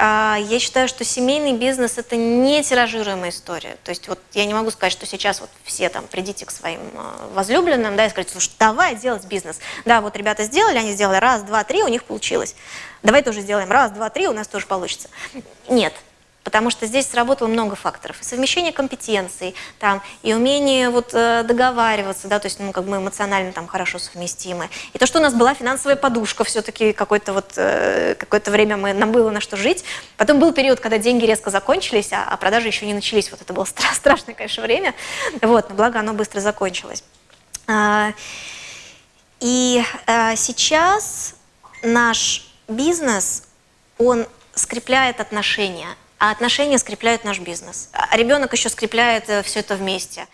А, я считаю, что семейный бизнес – это не тиражируемая история. То есть вот я не могу сказать, что сейчас вот все там придите к своим а, возлюбленным, да, и скажите, слушай, давай делать бизнес. Да, вот ребята сделали, они сделали раз, два, три, у них получилось. Давай тоже сделаем раз, два, три, у нас тоже получится. Нет, потому что здесь сработало много факторов. совмещение компетенций, там, и умение вот, э, договариваться, да, то есть ну, как мы эмоционально там хорошо совместимы. И то, что у нас была финансовая подушка, все-таки какое-то вот, э, какое-то время мы, нам было на что жить. Потом был период, когда деньги резко закончились, а, а продажи еще не начались. Вот это было стра страшное, конечно, время. Вот, но благо оно быстро закончилось. А, и а, сейчас наш бизнес, он скрепляет отношения а отношения скрепляют наш бизнес. А ребенок еще скрепляет э, все это вместе.